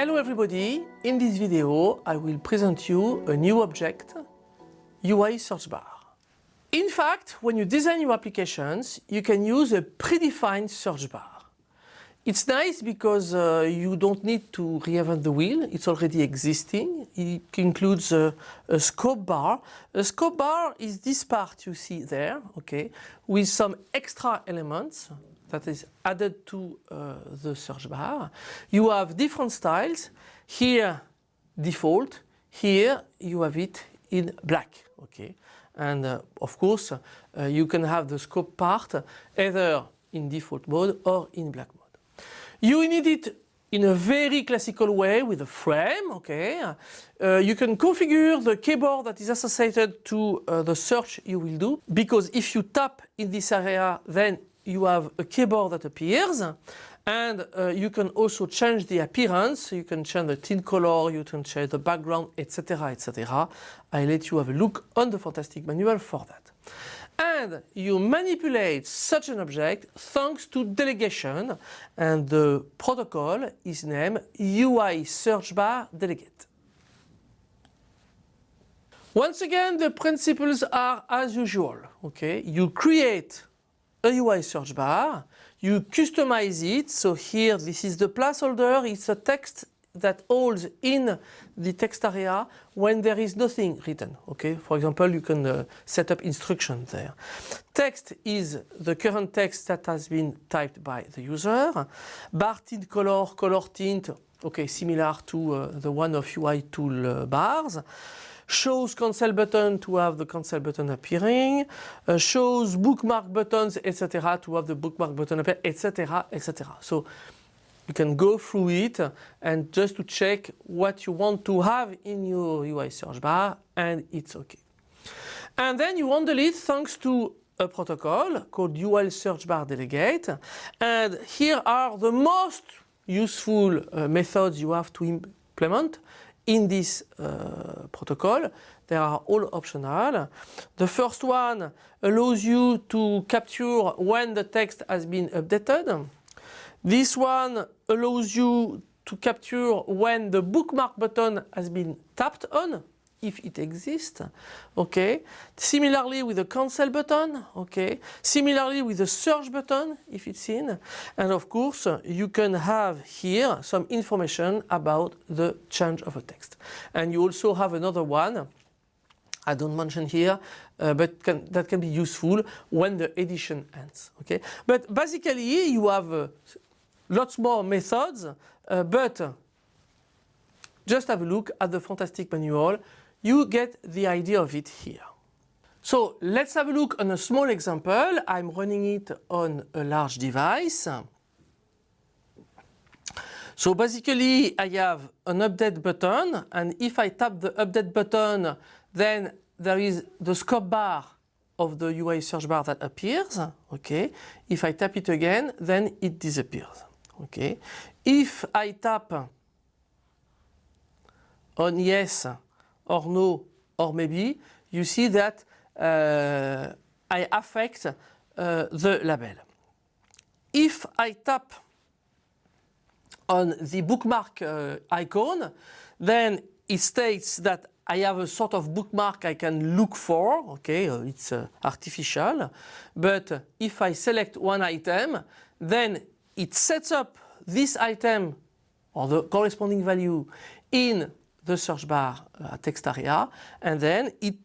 Hello everybody, in this video I will present you a new object, UI search bar. In fact, when you design your applications, you can use a predefined search bar. It's nice because uh, you don't need to reinvent the wheel, it's already existing. It includes a, a, scope bar. A scope bar is this part you see there, okay, with some extra elements that is added to uh, the search bar. You have different styles. Here, default. Here, you have it in black, okay. And uh, of course, uh, you can have the scope bar either in default mode or in black mode. You need it in a very classical way with a frame, okay. Uh, you can configure the keyboard that is associated to uh, the search you will do because if you tap in this area then you have a keyboard that appears and uh, you can also change the appearance, you can change the tint color, you can change the background, etc. etc. I let you have a look on the Fantastic Manual for that and you manipulate such an object thanks to delegation and the protocol is named UI search bar delegate. Once again the principles are as usual. Okay, You create a UI search bar, you customize it, so here this is the placeholder, it's a text that holds in the text area when there is nothing written. Okay, for example, you can uh, set up instructions there. Text is the current text that has been typed by the user. Bar tint color, color tint, okay, similar to uh, the one of UI tool uh, bars. Shows cancel button to have the cancel button appearing. Uh, shows bookmark buttons, etc. to have the bookmark button appear, etc. etc. So you can go through it and just to check what you want to have in your UI search bar and it's okay. And then you want handle it thanks to a protocol called UI search bar delegate and here are the most useful uh, methods you have to implement in this uh, protocol. They are all optional. The first one allows you to capture when the text has been updated. This one allows you to capture when the bookmark button has been tapped on if it exists okay similarly with the cancel button okay similarly with the search button if it's in and of course you can have here some information about the change of a text and you also have another one I don't mention here, uh, but can, that can be useful when the edition ends. Okay, but basically you have uh, lots more methods, uh, but just have a look at the fantastic manual. You get the idea of it here. So let's have a look on a small example. I'm running it on a large device. So basically I have an update button and if I tap the update button then there is the scope bar of the UI search bar that appears. Okay. If I tap it again then it disappears. Okay. If I tap on yes or no or maybe, you see that uh, I affect uh, the label. If I tap on the bookmark uh, icon, then it states that I have a sort of bookmark I can look for, okay, uh, it's uh, artificial, but if I select one item, then it sets up this item or the corresponding value in the search bar uh, text area and then it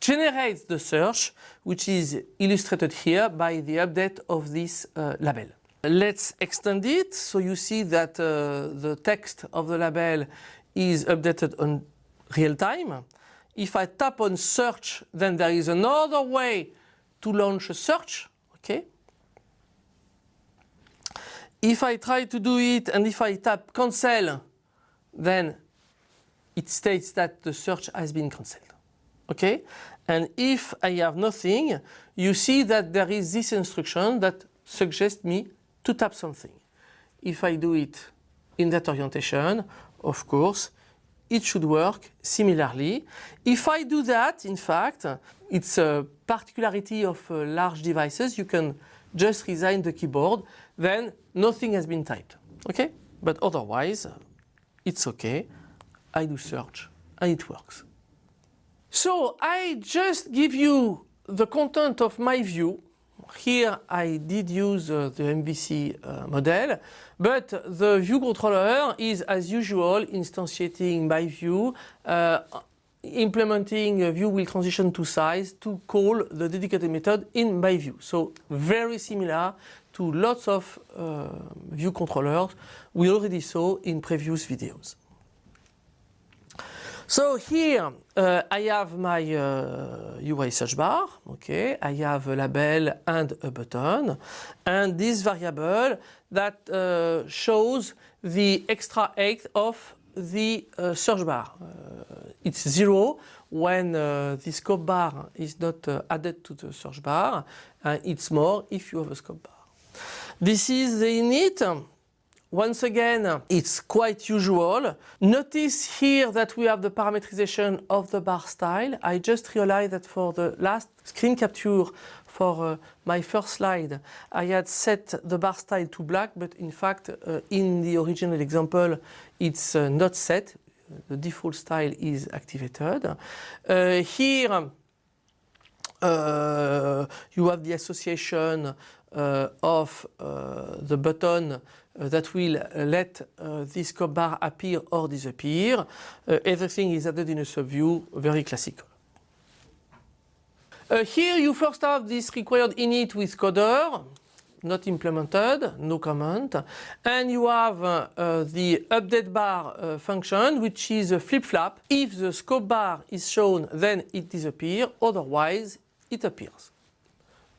generates the search which is illustrated here by the update of this uh, label. Let's extend it so you see that uh, the text of the label is updated on real time. If I tap on search then there is another way to launch a search okay if I try to do it and if I tap cancel, then it states that the search has been cancelled. Okay? And if I have nothing, you see that there is this instruction that suggests me to tap something. If I do it in that orientation, of course, it should work similarly. If I do that, in fact, it's a particularity of uh, large devices. You can just resign the keyboard, then nothing has been typed. Okay? But otherwise, it's okay. I do search and it works. So I just give you the content of my view. Here I did use uh, the MVC uh, model, but the view controller is as usual instantiating my view, uh, implementing a view will transition to size to call the dedicated method in my view. So very similar to lots of uh, view controllers we already saw in previous videos. So here uh, I have my uh, UI search bar, okay, I have a label and a button and this variable that uh, shows the extra height of the uh, search bar. Uh, it's zero when uh, the scope bar is not added to the search bar and it's more if you have a scope bar. This is the init. Once again, it's quite usual. Notice here that we have the parameterization of the bar style. I just realized that for the last screen capture for uh, my first slide, I had set the bar style to black, but in fact, uh, in the original example, it's uh, not set. The default style is activated. Uh, here, uh, you have the association of the button uh, that will uh, let uh, this scope bar appear or disappear. everything is added in a subview, very classical. here you first have this required init with coder, not implemented, no comment. And you have uh, uh, the update bar uh, function, which is a flip-flap. If the scope bar is shown, then it disappears, otherwise it appears.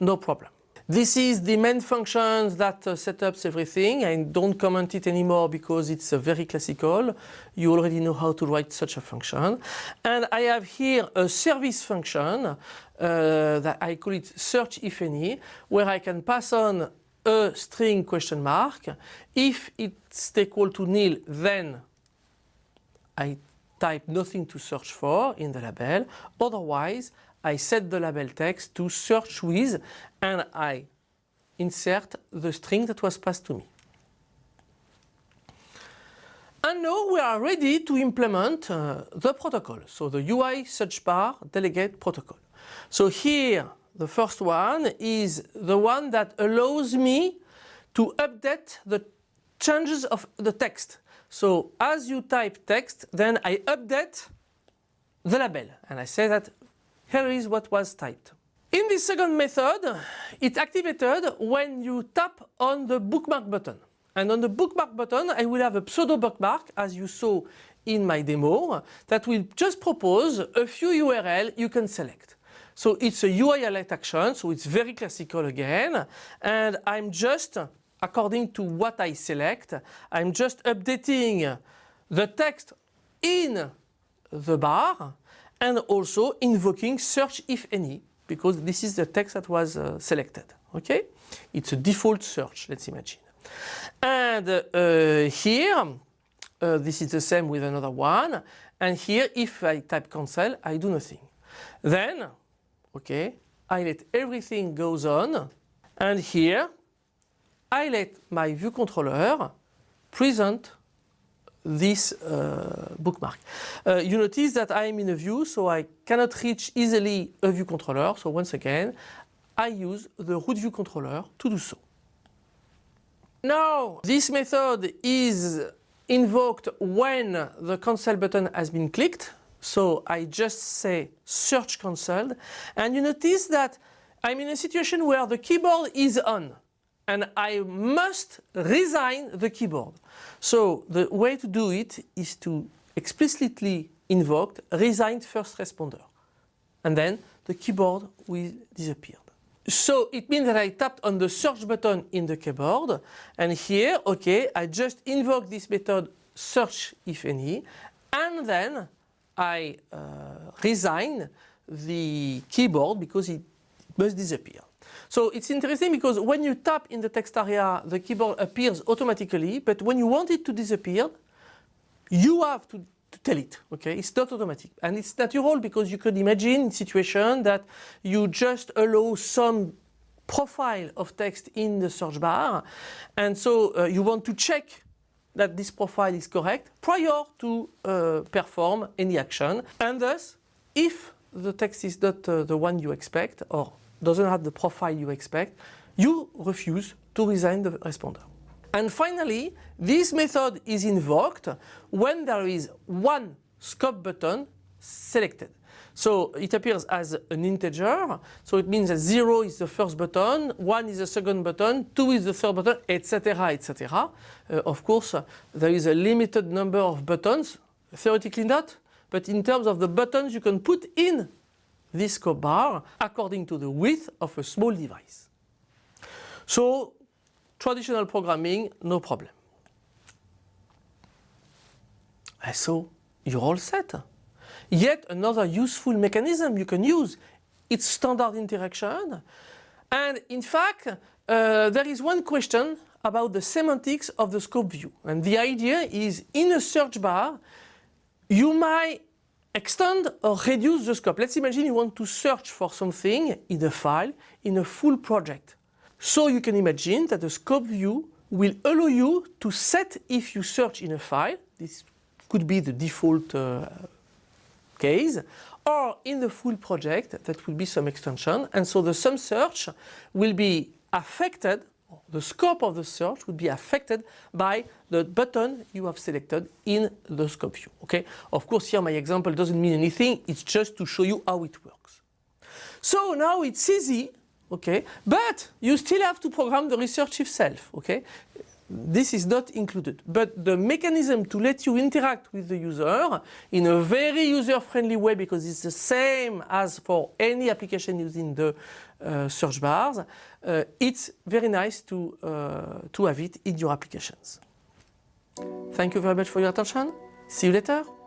No problem. This is the main function that uh, up everything. I don't comment it anymore because it's uh, very classical. You already know how to write such a function. And I have here a service function uh, that I call it search if any, where I can pass on a string question mark. If it's equal to nil, then I type nothing to search for in the label. Otherwise, I set the label text to search with and I insert the string that was passed to me. And now we are ready to implement uh, the protocol, so the UI search bar delegate protocol. So here the first one is the one that allows me to update the changes of the text. So as you type text, then I update the label and I say that here is what was typed. In this second method, it's activated when you tap on the bookmark button. And on the bookmark button, I will have a pseudo bookmark, as you saw in my demo, that will just propose a few URL you can select. So it's a UI alert action, so it's very classical again. And I'm just, according to what I select, I'm just updating the text in the bar and also invoking search if any because this is the text that was uh, selected. Okay, it's a default search. Let's imagine. And uh, here, uh, this is the same with another one. And here, if I type cancel, I do nothing. Then, okay, I let everything goes on. And here, I let my view controller present this uh, bookmark. Uh, you notice that I am in a view, so I cannot reach easily a view controller. So once again, I use the root view controller to do so. Now, this method is invoked when the cancel button has been clicked. So I just say search cancelled. And you notice that I'm in a situation where the keyboard is on and I must resign the keyboard. So the way to do it is to explicitly invoke resigned first responder. And then the keyboard will disappear. So it means that I tapped on the search button in the keyboard and here, okay, I just invoke this method search if any and then I uh, resign the keyboard because it must disappear. So it's interesting because when you tap in the text area, the keyboard appears automatically, but when you want it to disappear, you have to, to tell it, okay? It's not automatic. And it's natural because you could imagine a situation that you just allow some profile of text in the search bar. And so uh, you want to check that this profile is correct prior to uh, perform any action. And thus, if the text is not uh, the one you expect or doesn't have the profile you expect, you refuse to resign the responder. And finally, this method is invoked when there is one scope button selected. So it appears as an integer, so it means that 0 is the first button, 1 is the second button, 2 is the third button, etc. etc. Uh, of course, uh, there is a limited number of buttons, theoretically not, but in terms of the buttons you can put in this scope bar according to the width of a small device. So traditional programming, no problem. And so you're all set. Yet another useful mechanism you can use, it's standard interaction. And in fact, uh, there is one question about the semantics of the scope view. And the idea is in a search bar, you might extend or reduce the scope. Let's imagine you want to search for something in a file in a full project. So you can imagine that the scope view will allow you to set if you search in a file, this could be the default uh, case, or in the full project, that will be some extension. And so the sum search will be affected, the scope of the search would be affected by the button you have selected in the scope view. Okay? Of course, here my example doesn't mean anything, it's just to show you how it works. So now it's easy, okay, but you still have to program the research itself, okay? This is not included. But the mechanism to let you interact with the user in a very user-friendly way because it's the same as for any application using the uh, search bars, uh, it's very nice to, uh, to have it in your applications. Thank you very much for your attention. See you later.